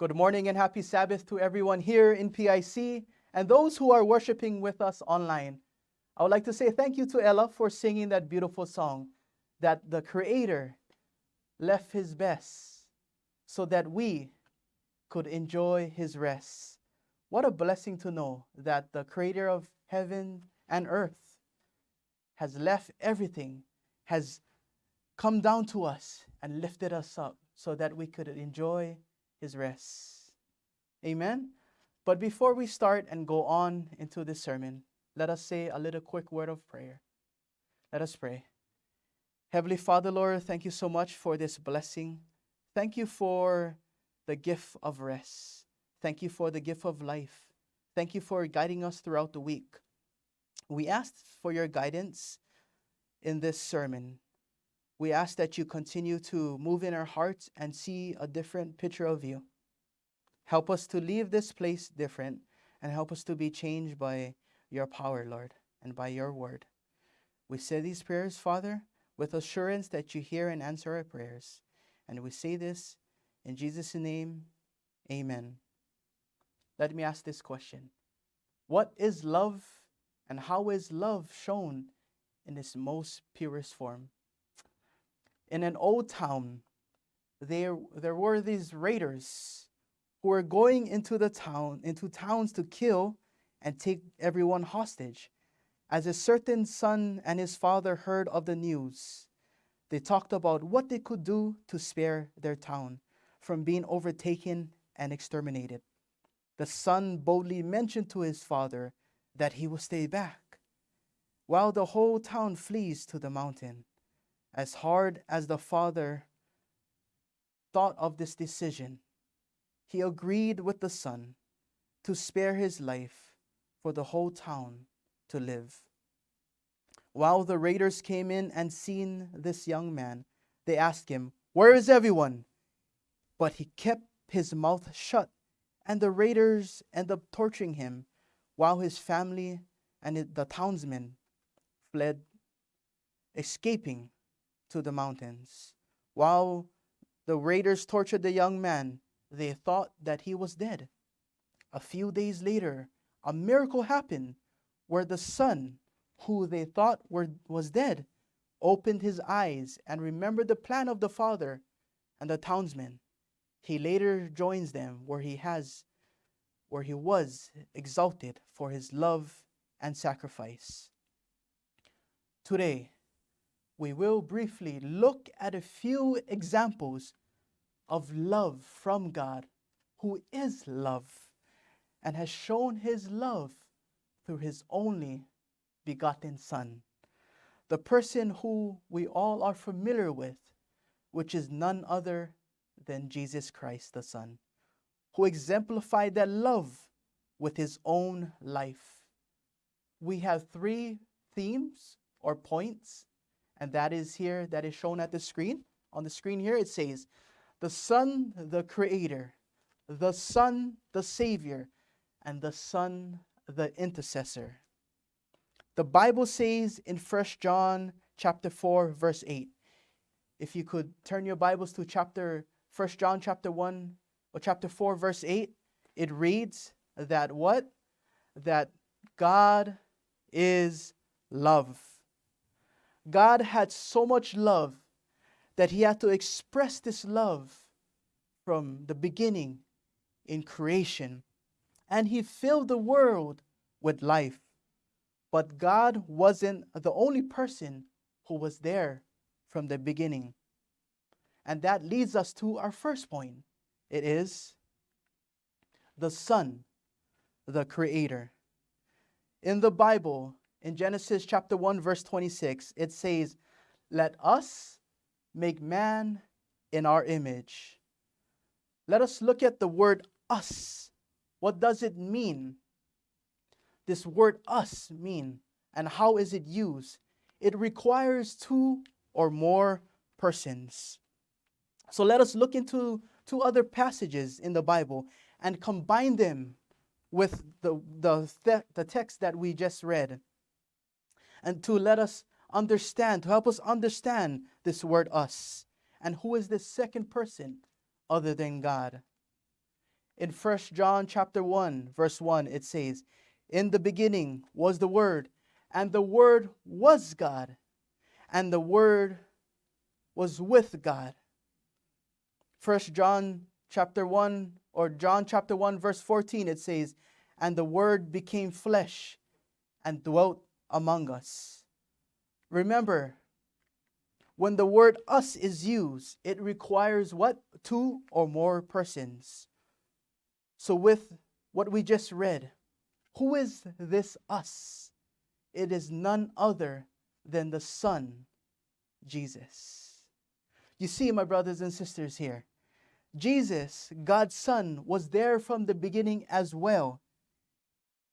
Good morning and happy Sabbath to everyone here in PIC and those who are worshiping with us online. I would like to say thank you to Ella for singing that beautiful song that the Creator left His best so that we could enjoy His rest. What a blessing to know that the Creator of heaven and earth has left everything, has come down to us and lifted us up so that we could enjoy His rest. Amen. But before we start and go on into this sermon, let us say a little quick word of prayer. Let us pray. Heavenly Father, Lord, thank you so much for this blessing. Thank you for the gift of rest. Thank you for the gift of life. Thank you for guiding us throughout the week. We ask for your guidance in this sermon. We ask that you continue to move in our hearts and see a different picture of you. Help us to leave this place different and help us to be changed by your power, Lord, and by your word. We say these prayers, Father, with assurance that you hear and answer our prayers. And we say this in Jesus' name, amen. Let me ask this question What is love, and how is love shown in its most purest form? In an old town, there, there were these raiders who were going into the town, into towns to kill and take everyone hostage. As a certain son and his father heard of the news, they talked about what they could do to spare their town from being overtaken and exterminated. The son boldly mentioned to his father that he will stay back, while the whole town flees to the mountain. As hard as the father thought of this decision, he agreed with the son to spare his life for the whole town to live. While the raiders came in and seen this young man, they asked him, Where is everyone? But he kept his mouth shut, and the raiders ended up torturing him while his family and the townsmen fled, escaping to the mountains. While the raiders tortured the young man, they thought that he was dead. A few days later, a miracle happened where the son, who they thought were, was dead, opened his eyes and remembered the plan of the father and the townsmen. He later joins them where he has where he was exalted for his love and sacrifice. Today, we will briefly look at a few examples of love from God, who is love, and has shown his love through his only begotten Son, the person who we all are familiar with, which is none other than Jesus Christ the Son, who exemplified that love with his own life. We have three themes or points, and that is here, that is shown at the screen. On the screen here, it says, the Son, the Creator, the Son, the Savior, and the Son, the Intercessor. The Bible says in 1 John chapter 4, verse 8. If you could turn your Bibles to chapter 1 John chapter 1 or chapter 4, verse 8, it reads that what? That God is love. God had so much love that he had to express this love from the beginning in creation. And he filled the world with life. But God wasn't the only person who was there from the beginning. And that leads us to our first point. It is the Son, the Creator. In the Bible, in Genesis chapter 1, verse 26, it says, Let us make man in our image. Let us look at the word us. What does it mean? This word us mean and how is it used? It requires two or more persons. So let us look into two other passages in the Bible and combine them with the, the, the text that we just read. And to let us understand, to help us understand this word us. And who is this second person other than God? In 1 John chapter 1, verse 1, it says, In the beginning was the Word, and the Word was God, and the Word was with God. 1 John chapter 1 or John chapter 1 verse 14 it says and the word became flesh and dwelt among us. Remember when the word us is used it requires what two or more persons. So with what we just read who is this us? It is none other than the Son Jesus. You see my brothers and sisters here Jesus, God's Son, was there from the beginning as well.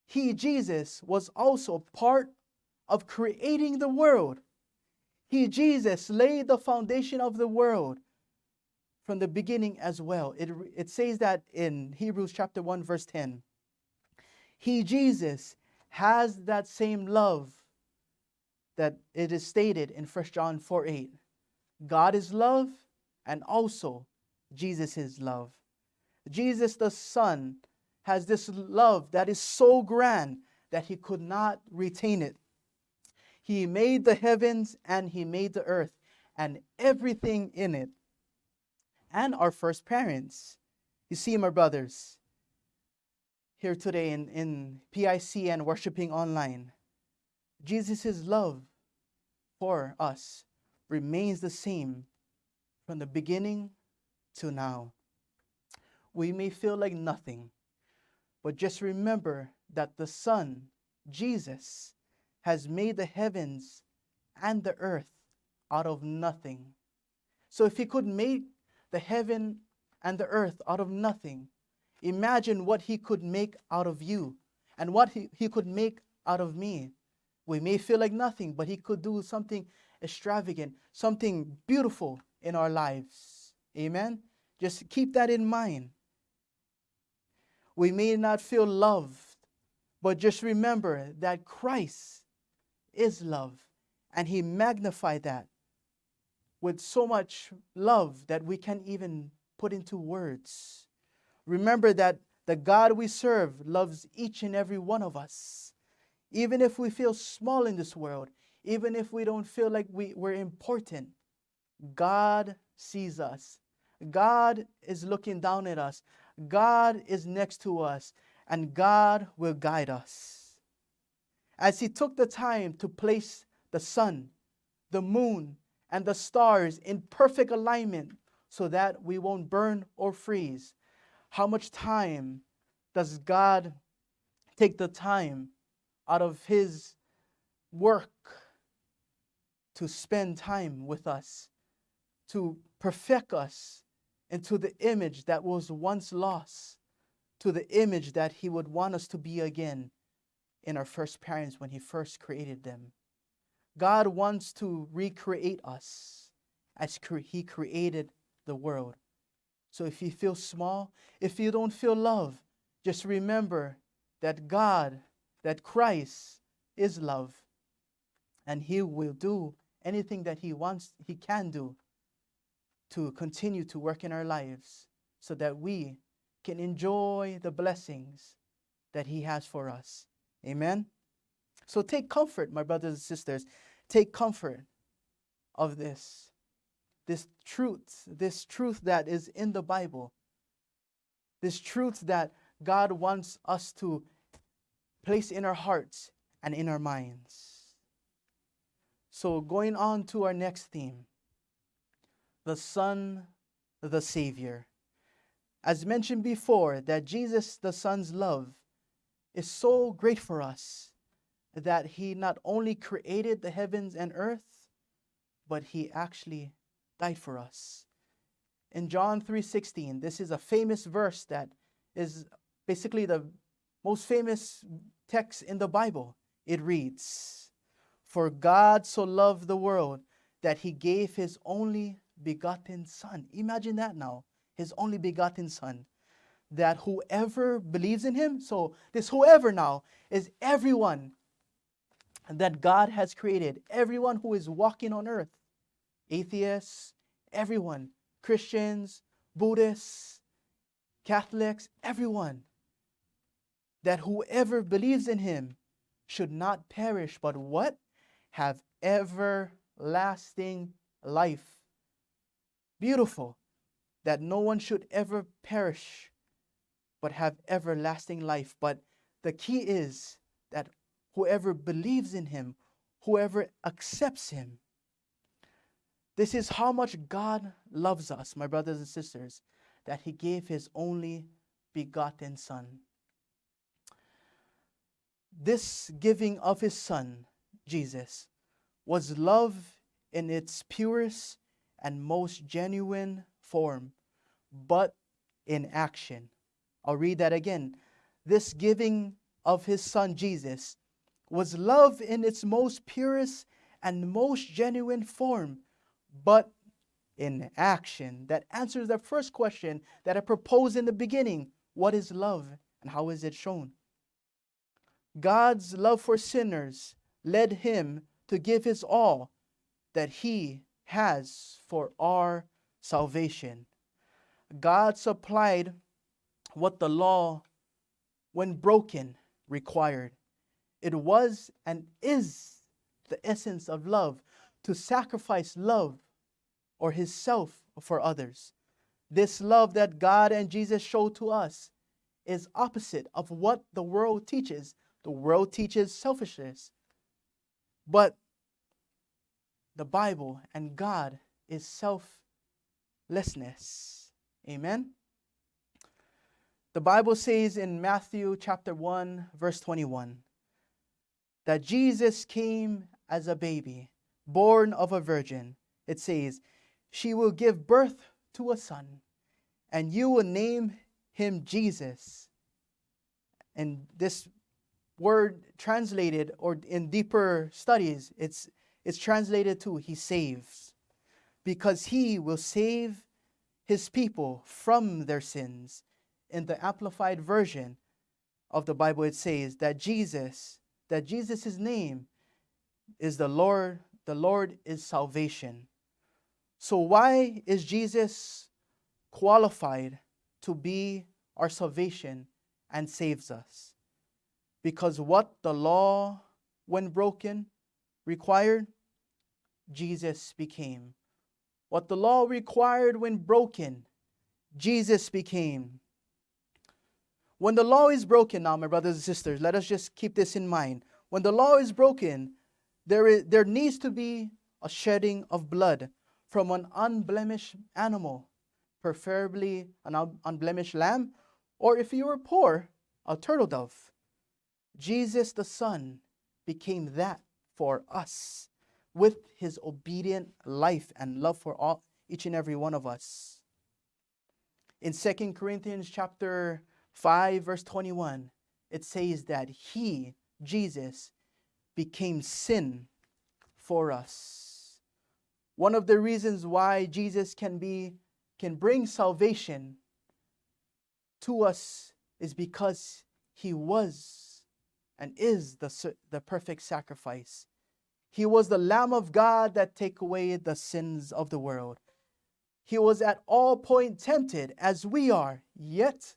He, Jesus, was also part of creating the world. He, Jesus, laid the foundation of the world from the beginning as well. It, it says that in Hebrews chapter 1, verse 10. He, Jesus, has that same love that it is stated in 1 John 4 8. God is love, and also Jesus is love. Jesus the Son has this love that is so grand that he could not retain it. He made the heavens and he made the earth and everything in it, and our first parents. You see, my brothers, here today in, in PIC and worshiping online, Jesus' love for us remains the same from the beginning to now. We may feel like nothing, but just remember that the Son, Jesus, has made the heavens and the earth out of nothing. So if he could make the heaven and the earth out of nothing, imagine what he could make out of you and what he, he could make out of me. We may feel like nothing, but he could do something extravagant, something beautiful in our lives. Amen? Just keep that in mind. We may not feel loved, but just remember that Christ is love, and He magnified that with so much love that we can't even put into words. Remember that the God we serve loves each and every one of us. Even if we feel small in this world, even if we don't feel like we, we're important, God sees us God is looking down at us. God is next to us, and God will guide us. As He took the time to place the sun, the moon, and the stars in perfect alignment so that we won't burn or freeze, how much time does God take the time out of His work to spend time with us, to perfect us, into the image that was once lost to the image that he would want us to be again in our first parents when he first created them. God wants to recreate us as he created the world. So if you feel small, if you don't feel love, just remember that God, that Christ is love, and he will do anything that he wants, he can do to continue to work in our lives so that we can enjoy the blessings that He has for us. Amen. So take comfort, my brothers and sisters. Take comfort of this. This truth, this truth that is in the Bible. This truth that God wants us to place in our hearts and in our minds. So, going on to our next theme the Son, the Savior. As mentioned before, that Jesus, the Son's love, is so great for us that he not only created the heavens and earth, but he actually died for us. In John 3:16, this is a famous verse that is basically the most famous text in the Bible. It reads, "For God so loved the world that he gave his only begotten Son. Imagine that now. His only begotten Son. That whoever believes in him, so this whoever now is everyone that God has created, everyone who is walking on earth, atheists, everyone, Christians, Buddhists, Catholics, everyone, that whoever believes in him should not perish, but what? Have everlasting life. Beautiful that no one should ever perish, but have everlasting life. But the key is that whoever believes in him, whoever accepts him, this is how much God loves us, my brothers and sisters, that he gave his only begotten Son. This giving of his Son, Jesus, was love in its purest and most genuine form, but in action. I'll read that again. This giving of his Son, Jesus, was love in its most purest and most genuine form but in action. That answers the first question that I proposed in the beginning What is love and how is it shown? God's love for sinners led him to give his all that he has for our salvation. God supplied what the law, when broken, required. It was and is the essence of love to sacrifice love or his self for others. This love that God and Jesus show to us is opposite of what the world teaches. The world teaches selfishness. But the Bible and God is selflessness. Amen. The Bible says in Matthew chapter 1 verse 21 that Jesus came as a baby born of a virgin. It says, She will give birth to a son, and you will name him Jesus. And this word translated, or in deeper studies, it's, it's translated to He saves, because He will save His people from their sins. In the Amplified Version of the Bible, it says that Jesus, that Jesus' name is the Lord the Lord is salvation. So, why is Jesus qualified to be our salvation and saves us? Because what the law, when broken, required, Jesus became. What the law required when broken, Jesus became. When the law is broken now, my brothers and sisters, let us just keep this in mind. When the law is broken, there, is, there needs to be a shedding of blood from an unblemished animal, preferably an unblemished lamb, or if you were poor, a turtle dove. Jesus the Son became that for us with his obedient life and love for all, each and every one of us. In 2 Corinthians chapter 5 verse 21, it says that he, Jesus, became sin for us. One of the reasons why Jesus can be can bring salvation to us is because he was and is the, the perfect sacrifice. He was the Lamb of God that take away the sins of the world. He was at all point tempted as we are, yet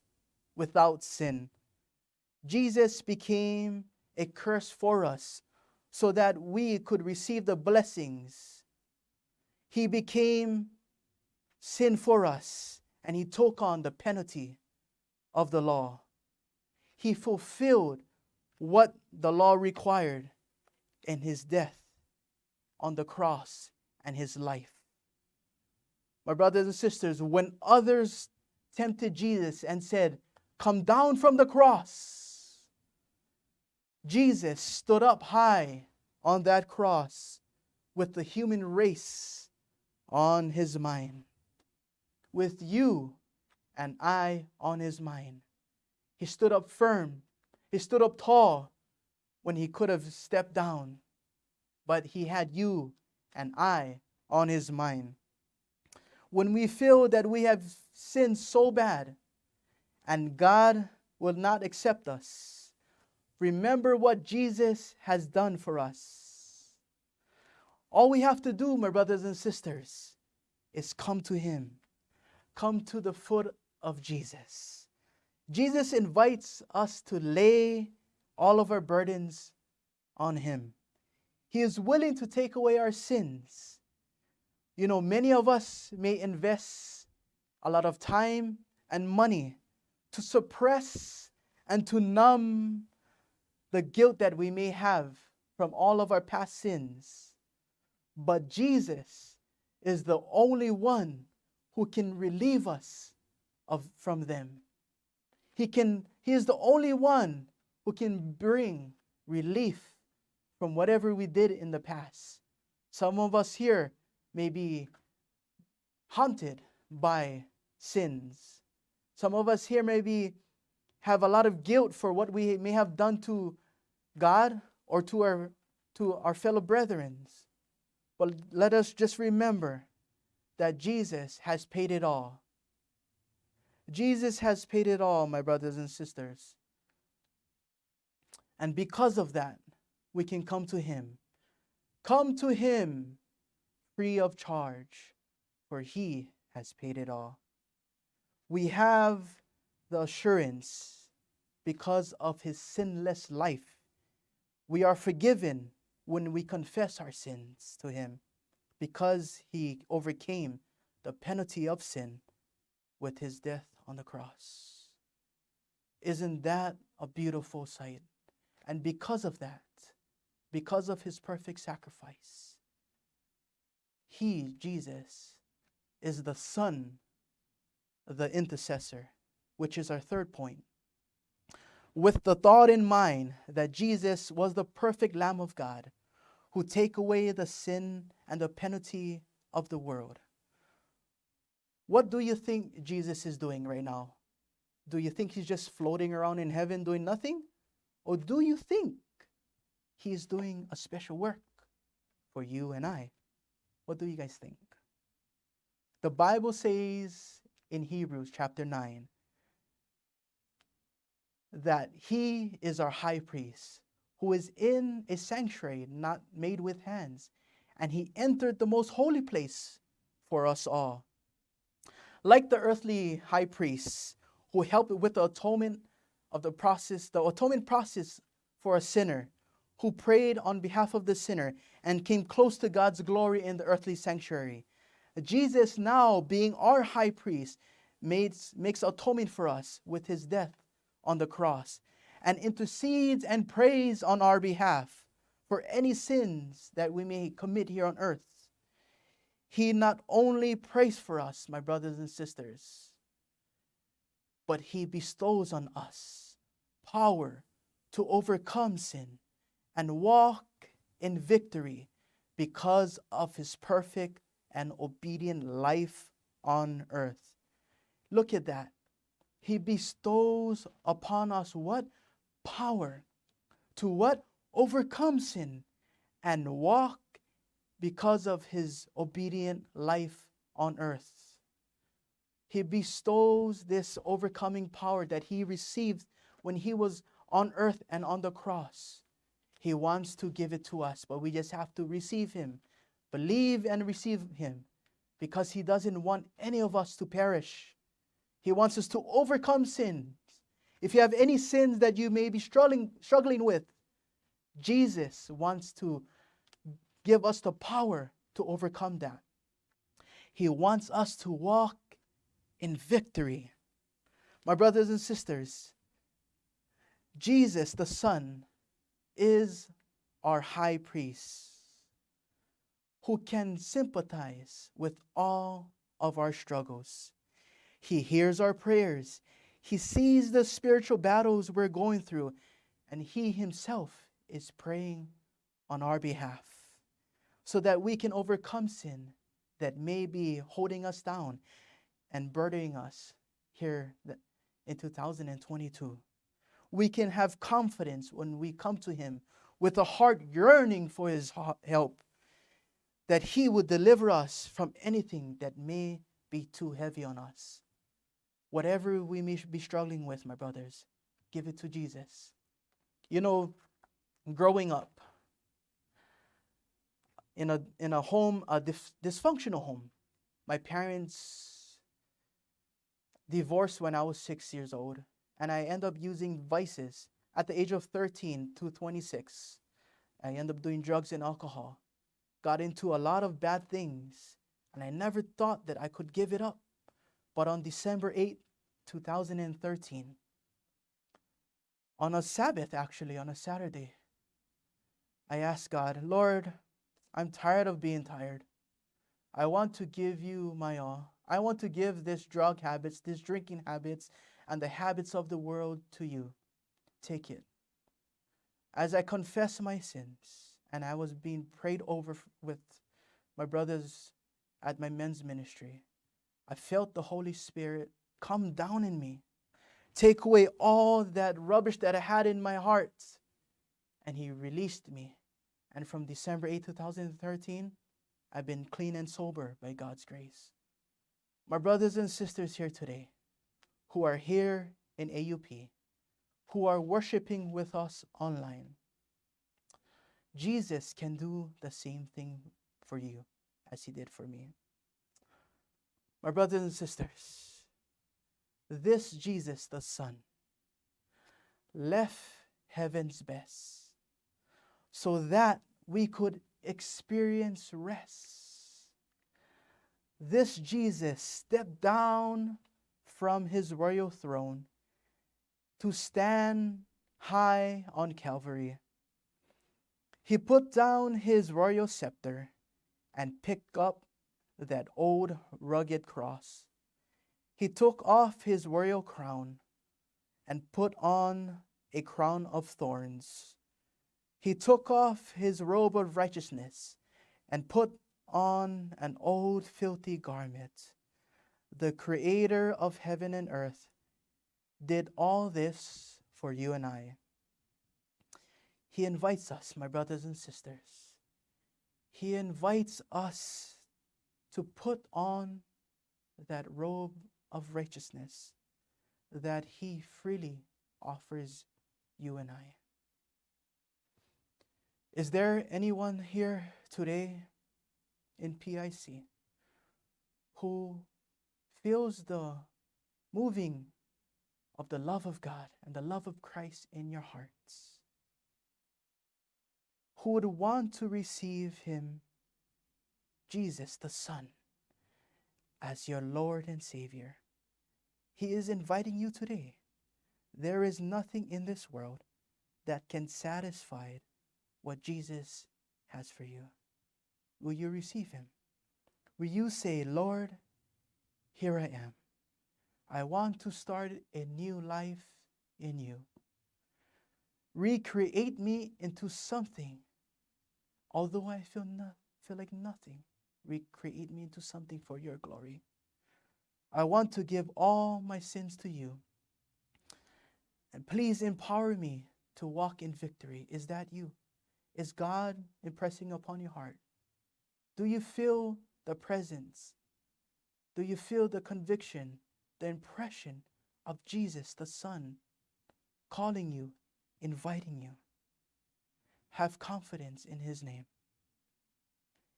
without sin. Jesus became a curse for us so that we could receive the blessings. He became sin for us and he took on the penalty of the law. He fulfilled what the law required in his death on the cross and his life. My brothers and sisters, when others tempted Jesus and said, Come down from the cross, Jesus stood up high on that cross with the human race on his mind, with you and I on his mind. He stood up firm, he stood up tall when he could have stepped down, but he had you and I on his mind. When we feel that we have sinned so bad and God will not accept us, Remember what Jesus has done for us. All we have to do, my brothers and sisters, is come to Him. Come to the foot of Jesus. Jesus invites us to lay all of our burdens on Him. He is willing to take away our sins. You know, many of us may invest a lot of time and money to suppress and to numb the guilt that we may have from all of our past sins. But Jesus is the only one who can relieve us of, from them. He, can, he is the only one who can bring relief from whatever we did in the past. Some of us here may be haunted by sins. Some of us here maybe have a lot of guilt for what we may have done to God or to our to our fellow brethren. But let us just remember that Jesus has paid it all. Jesus has paid it all, my brothers and sisters. And because of that, we can come to Him. Come to Him free of charge, for He has paid it all. We have the assurance because of His sinless life. We are forgiven when we confess our sins to Him because He overcame the penalty of sin with His death on the cross. Isn't that a beautiful sight? And because of that, because of his perfect sacrifice, he, Jesus, is the Son, the intercessor, which is our third point. With the thought in mind that Jesus was the perfect Lamb of God who take away the sin and the penalty of the world. What do you think Jesus is doing right now? Do you think he's just floating around in heaven doing nothing? Or do you think he is doing a special work for you and I? What do you guys think? The Bible says in Hebrews chapter 9 that he is our high priest who is in a sanctuary not made with hands, and he entered the most holy place for us all. Like the earthly high priests who helped with the atonement of the process, the atonement process for a sinner who prayed on behalf of the sinner and came close to God's glory in the earthly sanctuary. Jesus, now being our high priest, makes, makes atonement for us with his death on the cross and intercedes and prays on our behalf for any sins that we may commit here on earth. He not only prays for us, my brothers and sisters, but he bestows on us power to overcome sin and walk in victory because of his perfect and obedient life on earth. Look at that. He bestows upon us what? power to what? Overcome sin and walk because of his obedient life on earth. He bestows this overcoming power that he received when he was on earth and on the cross. He wants to give it to us, but we just have to receive him, believe and receive him, because he doesn't want any of us to perish. He wants us to overcome sin if you have any sins that you may be struggling, struggling with, Jesus wants to give us the power to overcome that. He wants us to walk in victory. My brothers and sisters, Jesus the Son is our high priest who can sympathize with all of our struggles. He hears our prayers. He sees the spiritual battles we're going through, and He Himself is praying on our behalf so that we can overcome sin that may be holding us down and burdening us here in 2022. We can have confidence when we come to Him with a heart yearning for His help, that He would deliver us from anything that may be too heavy on us. Whatever we may be struggling with, my brothers, give it to Jesus. You know, growing up in a, in a home, a dif- dysfunctional home, my parents divorced when I was six years old, and I end up using vices at the age of 13 to 26. I end up doing drugs and alcohol, got into a lot of bad things, and I never thought that I could give it up. But on December 8, 2013, on a Sabbath, actually, on a Saturday, I asked God, Lord, I'm tired of being tired. I want to give you my all. I want to give this drug habits, these drinking habits, and the habits of the world to you. Take it. As I confess my sins, and I was being prayed over with my brothers at my men's ministry, I felt the Holy Spirit come down in me, take away all that rubbish that I had in my heart, and He released me. And from December 8, 2013, I've been clean and sober by God's grace. My brothers and sisters here today, who are here in AUP, who are worshiping with us online, Jesus can do the same thing for you as he did for me. My brothers and sisters, this Jesus, the Son, left heaven's best so that we could experience rest. This Jesus stepped down from his royal throne to stand high on Calvary. He put down his royal scepter and picked up that old rugged cross. He took off his royal crown and put on a crown of thorns. He took off his robe of righteousness and put on an old filthy garment. The creator of heaven and earth did all this for you and I. He invites us, my brothers and sisters. He invites us to put on that robe of righteousness that He freely offers you and I. Is there anyone here today in PIC who feels the moving of the love of God and the love of Christ in your hearts? Who would want to receive Him, Jesus the Son, as your Lord and Savior? He is inviting you today. There is nothing in this world that can satisfy what Jesus has for you. Will you receive him? Will you say, Lord, here I am. I want to start a new life in you. Recreate me into something. Although I feel, no, feel like nothing, recreate me into something for your glory. I want to give all my sins to you. And please empower me to walk in victory. Is that you? Is God impressing upon your heart? Do you feel the presence? Do you feel the conviction, the impression of Jesus, the Son, calling you, inviting you? Have confidence in His name.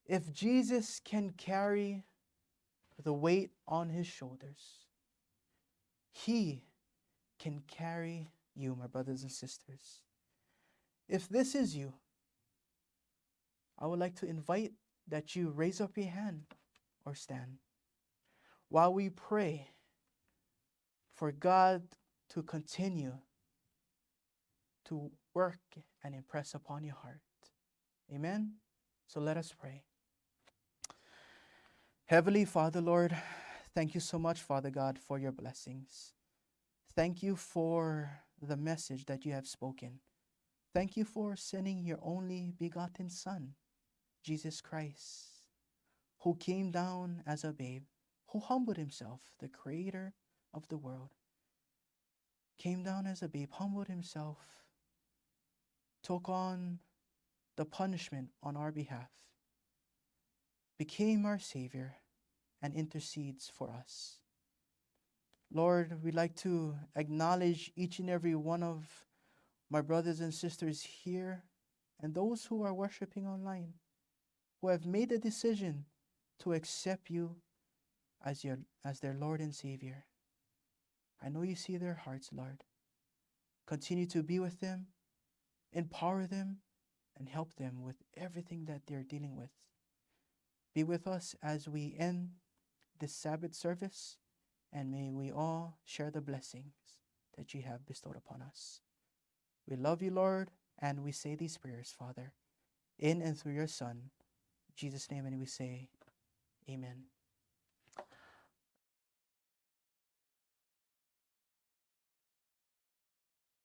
If Jesus can carry the weight on His shoulders, He can carry you, my brothers and sisters. If this is you, I would like to invite that you raise up your hand or stand while we pray for God to continue to work and impress upon your heart. Amen. So let us pray. Heavenly Father, Lord, thank you so much, Father God, for your blessings. Thank you for the message that you have spoken. Thank you for sending your only begotten Son Jesus Christ, who came down as a babe, who humbled himself, the creator of the world, came down as a babe, humbled himself, took on the punishment on our behalf, became our Savior, and intercedes for us. Lord, we'd like to acknowledge each and every one of my brothers and sisters here and those who are worshiping online who have made a decision to accept you as, your, as their Lord and Savior. I know you see their hearts, Lord. Continue to be with them, empower them, and help them with everything that they're dealing with. Be with us as we end this Sabbath service, and may we all share the blessings that you have bestowed upon us. We love you, Lord, and we say these prayers, Father, in and through your Son, Jesus' name, and we say, Amen.